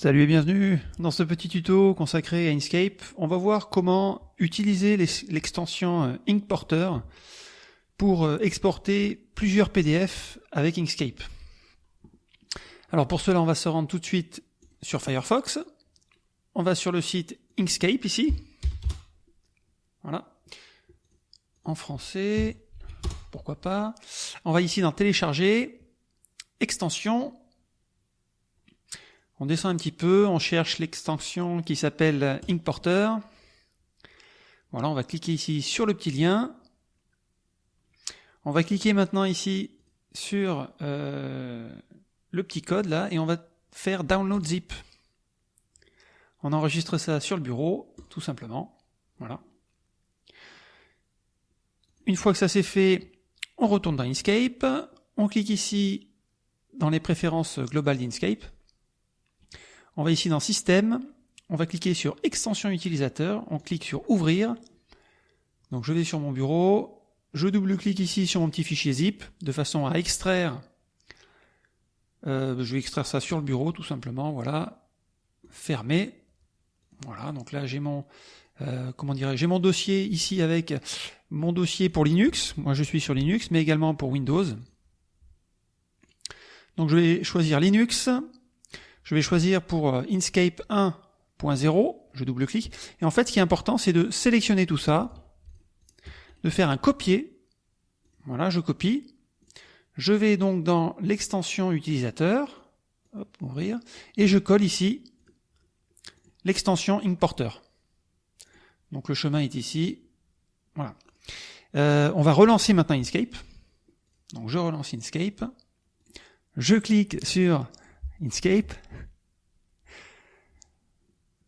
Salut et bienvenue dans ce petit tuto consacré à Inkscape. On va voir comment utiliser l'extension euh, Inkporter pour euh, exporter plusieurs PDF avec Inkscape. Alors pour cela, on va se rendre tout de suite sur Firefox. On va sur le site Inkscape ici. Voilà. En français, pourquoi pas. On va ici dans télécharger, extension, on descend un petit peu, on cherche l'extension qui s'appelle Inkporter. Voilà, on va cliquer ici sur le petit lien. On va cliquer maintenant ici sur euh, le petit code là et on va faire Download Zip. On enregistre ça sur le bureau, tout simplement. Voilà. Une fois que ça c'est fait, on retourne dans Inkscape. On clique ici dans les préférences globales d'Inkscape. On va ici dans Système, on va cliquer sur Extension utilisateur, on clique sur Ouvrir. Donc je vais sur mon bureau, je double-clique ici sur mon petit fichier zip, de façon à extraire, euh, je vais extraire ça sur le bureau tout simplement, voilà, fermer. Voilà, donc là j'ai mon, euh, j'ai mon dossier ici avec mon dossier pour Linux, moi je suis sur Linux, mais également pour Windows. Donc je vais choisir Linux, je vais choisir pour euh, Inkscape 1.0, je double-clique, et en fait ce qui est important c'est de sélectionner tout ça, de faire un copier, voilà je copie, je vais donc dans l'extension utilisateur, hop, ouvrir, et je colle ici l'extension Inkporter. Donc le chemin est ici, voilà. Euh, on va relancer maintenant Inkscape, donc je relance Inkscape, je clique sur Inkscape.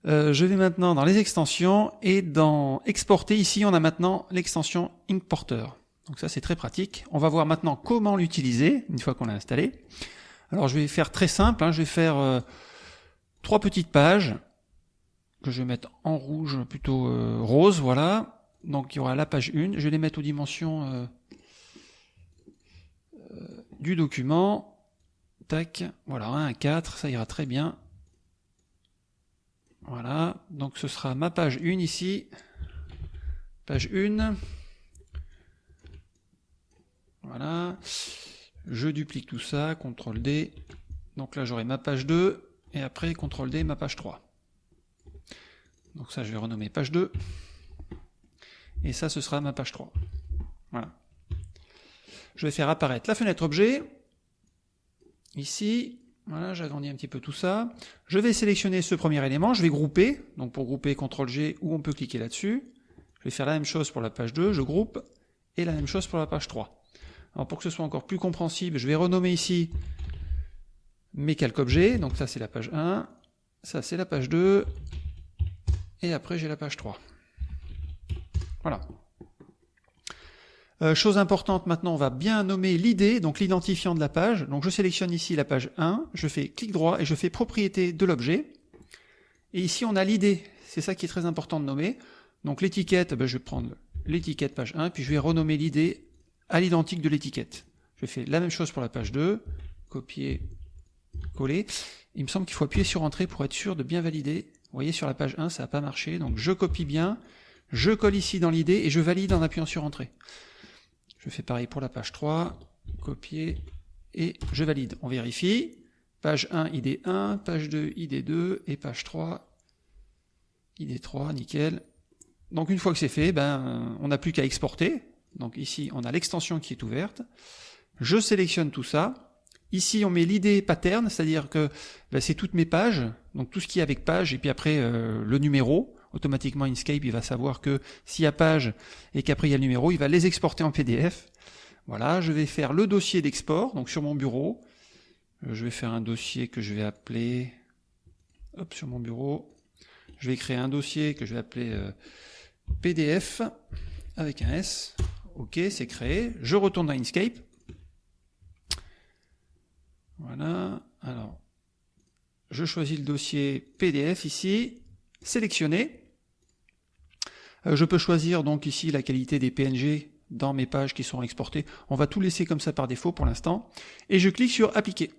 Euh, je vais maintenant dans les extensions et dans exporter, ici on a maintenant l'extension Inkporter. Donc ça c'est très pratique. On va voir maintenant comment l'utiliser une fois qu'on l'a installé. Alors je vais faire très simple, hein. je vais faire euh, trois petites pages que je vais mettre en rouge plutôt euh, rose, voilà. Donc il y aura la page 1, je vais les mettre aux dimensions du document. Voilà, 1 à 4, ça ira très bien. Voilà, donc ce sera ma page 1 ici. Page 1. Voilà. Je duplique tout ça, CTRL D. Donc là j'aurai ma page 2, et après CTRL D, ma page 3. Donc ça je vais renommer page 2. Et ça ce sera ma page 3. Voilà. Je vais faire apparaître la fenêtre objet, Ici, voilà, j'agrandis un petit peu tout ça. Je vais sélectionner ce premier élément, je vais grouper, donc pour grouper CTRL-G, ou on peut cliquer là-dessus. Je vais faire la même chose pour la page 2, je groupe, et la même chose pour la page 3. Alors pour que ce soit encore plus compréhensible, je vais renommer ici mes calques objets, donc ça c'est la page 1, ça c'est la page 2, et après j'ai la page 3. Voilà. Euh, chose importante maintenant, on va bien nommer l'idée, donc l'identifiant de la page. Donc je sélectionne ici la page 1, je fais clic droit et je fais propriété de l'objet. Et ici on a l'idée, c'est ça qui est très important de nommer. Donc l'étiquette, ben, je vais prendre l'étiquette page 1, puis je vais renommer l'idée à l'identique de l'étiquette. Je fais la même chose pour la page 2, copier, coller. Il me semble qu'il faut appuyer sur Entrée pour être sûr de bien valider. Vous voyez sur la page 1, ça n'a pas marché, donc je copie bien, je colle ici dans l'idée et je valide en appuyant sur Entrée. Je fais pareil pour la page 3, copier, et je valide. On vérifie. Page 1, ID 1, page 2, ID 2, et page 3, ID 3, nickel. Donc une fois que c'est fait, ben, on n'a plus qu'à exporter. Donc ici, on a l'extension qui est ouverte. Je sélectionne tout ça. Ici, on met l'idée pattern, c'est-à-dire que ben, c'est toutes mes pages, donc tout ce qui est avec page, et puis après euh, le numéro automatiquement Inkscape, il va savoir que s'il y a page et qu'après il y a le numéro, il va les exporter en PDF. Voilà, je vais faire le dossier d'export, donc sur mon bureau. Euh, je vais faire un dossier que je vais appeler, hop, sur mon bureau. Je vais créer un dossier que je vais appeler euh, PDF avec un S. Ok, c'est créé. Je retourne dans Inkscape. Voilà. Alors, je choisis le dossier PDF ici, sélectionner. Euh, je peux choisir donc ici la qualité des PNG dans mes pages qui sont exportées. On va tout laisser comme ça par défaut pour l'instant. Et je clique sur appliquer.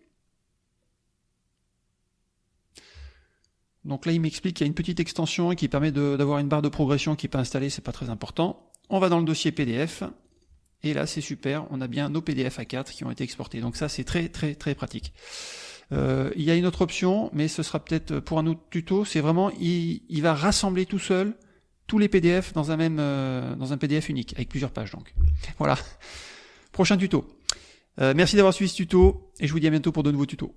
Donc là, il m'explique qu'il y a une petite extension qui permet d'avoir une barre de progression qui peut installer, c'est pas très important. On va dans le dossier PDF, et là, c'est super, on a bien nos PDF A4 qui ont été exportés. Donc ça, c'est très très très pratique. Euh, il y a une autre option, mais ce sera peut-être pour un autre tuto, c'est vraiment, il, va rassembler tout seul tous les PDF dans un même euh, dans un PDF unique, avec plusieurs pages donc. Voilà. Prochain tuto. Euh, merci d'avoir suivi ce tuto, et je vous dis à bientôt pour de nouveaux tutos.